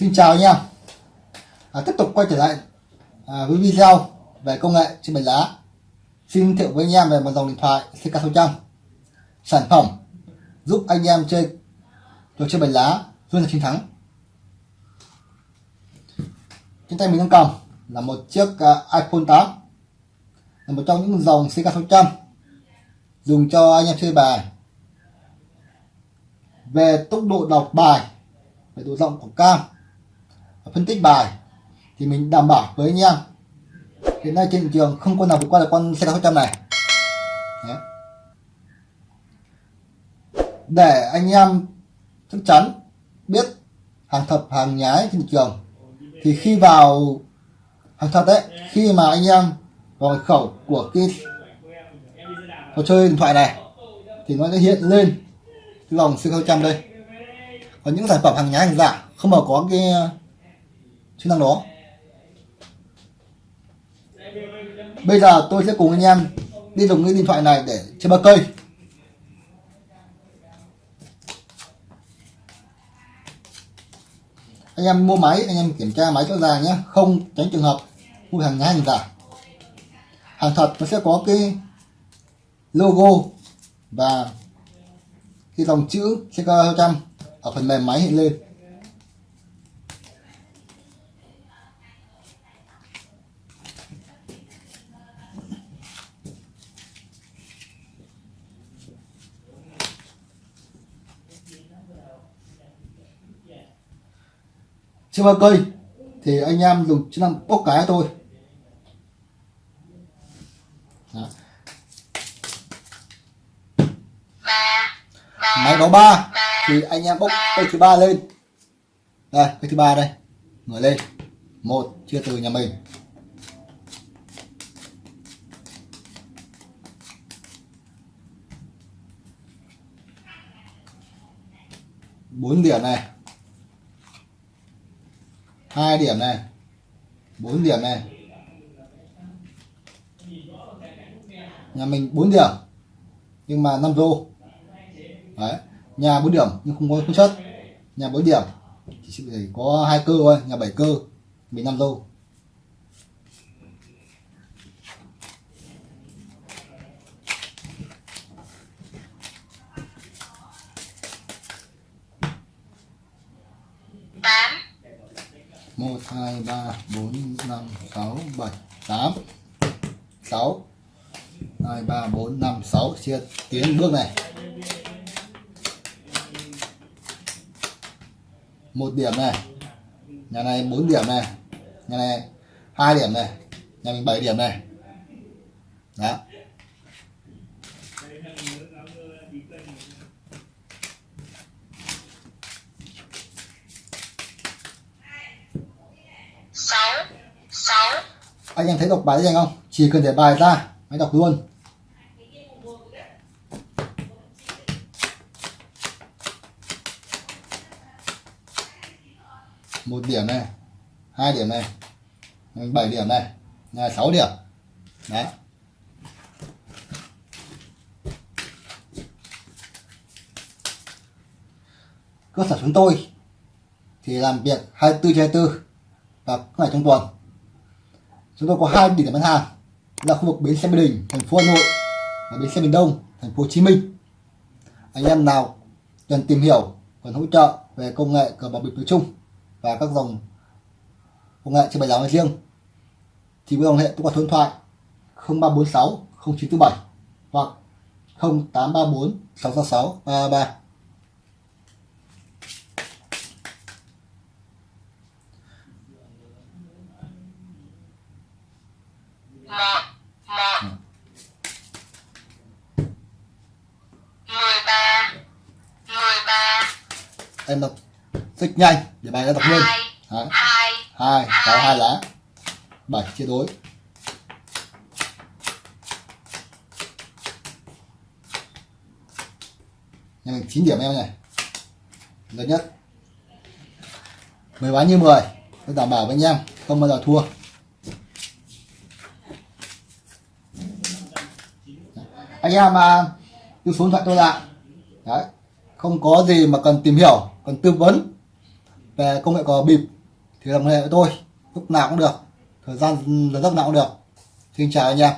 Xin chào anh em. À, Tiếp tục quay trở lại à, với video về công nghệ trên bánh lá. Xin giới thiệu với anh em về một dòng điện thoại CK600 Sản phẩm giúp anh em chơi trò chơi bánh lá luôn là chiến thắng. Trên tay mình đang cầm là một chiếc uh, iPhone 8 là một trong những dòng CK600 dùng cho anh em chơi bài. Về tốc độ đọc bài về độ rộng của cam phân tích bài thì mình đảm bảo với anh em. Hiện nay trên thị trường không con nào vượt qua được con xe 800 này. Đấy. để anh em chắc chắn biết hàng thật, hàng nhái trên thị trường, thì khi vào hàng thật đấy khi mà anh em vào khẩu của cái trò chơi điện thoại này, thì nó sẽ hiện lên cái dòng C600 đây. Còn những sản phẩm hàng nhái hàng giả không mà có cái chức năng đó. Bây giờ tôi sẽ cùng anh em đi dùng cái điện thoại này để chơi ba cây. Anh em mua máy, anh em kiểm tra máy cho ra nhé. Không tránh trường hợp mua hàng nhái hàng giả. Hàng thật nó sẽ có cái logo và cái dòng chữ CK200 ở phần mềm máy hiện lên. Chưa bao vâng, cây. Thì anh em dùng chức năng bốc cái thôi. Đó. máy báo ba. Thì anh em bốc cây thứ ba lên. Đây, cây thứ ba đây. Ngửa lên. Một, chia từ nhà mình. Bốn điểm này hai điểm này. Bốn điểm này. Nhà mình bốn điểm, nhưng mà 5 rô đấy, nhà bốn điểm nhưng không có không chất nhà bốn điểm, chỉ có hai cơ thôi, nhà bảy cơ, mình 5 rô một, hai, ba, bốn, năm, sáu, bảy, tám. Sáu. Hai, ba, bốn, năm, sáu. Chia tiến bước này. Một điểm này. Nhà này 4 điểm này. Nhà này hai điểm này. Nhà mình 7 điểm này. Đó sáu sáu anh em thấy đọc bài gì không? Chỉ cần để bài ra, máy đọc luôn. Một điểm này, hai điểm này, bảy điểm này, là sáu điểm. Đấy. Cơ sở chúng tôi thì làm việc 24 trên 24 và các ngày trong tuần chúng tôi có hai địa điểm bán hàng, là khu vực bến xe Mỹ Đình, thành phố Hà Nội và bến xe miền Đông, thành phố Hồ Chí Minh. Anh em nào cần tìm hiểu, cần hỗ trợ về công nghệ cờ bạc bịp nói chung và các dòng công nghệ trên bài giáo nói riêng, thì với dòng hệ tôi có số điện thoại 0346 0947 hoặc 0834 666 333 một một mười ba mười ba em đọc rất nhanh để bài đã đọc luôn hai Đấy. hai sáu hai. lá bảy chia đối nhà mình 9 điểm em này. Lớn nhất. 10 bán như 10 tôi đảm bảo với anh em không bao giờ thua. Anh em mà cứ số điện thoại tôi lại. Đấy không có gì mà cần tìm hiểu, cần tư vấn về công nghệ cò bịp thì làm liên hệ với tôi, lúc nào cũng được. Thời gian là lúc nào cũng được. Xin chào anh em.